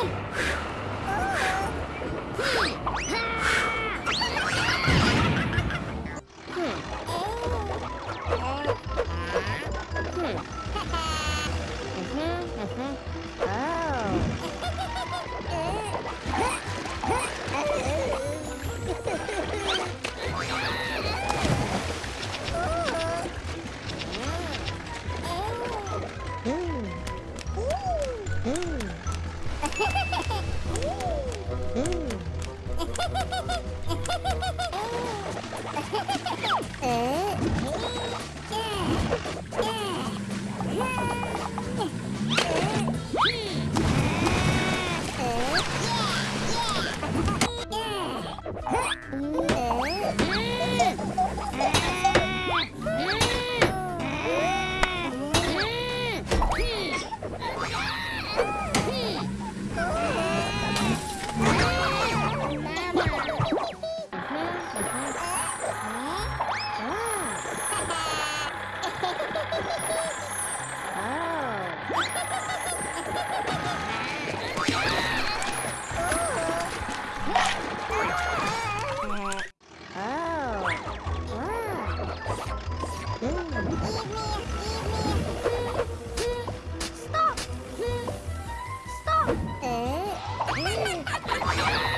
Hum. 에? 예. Oh, my God.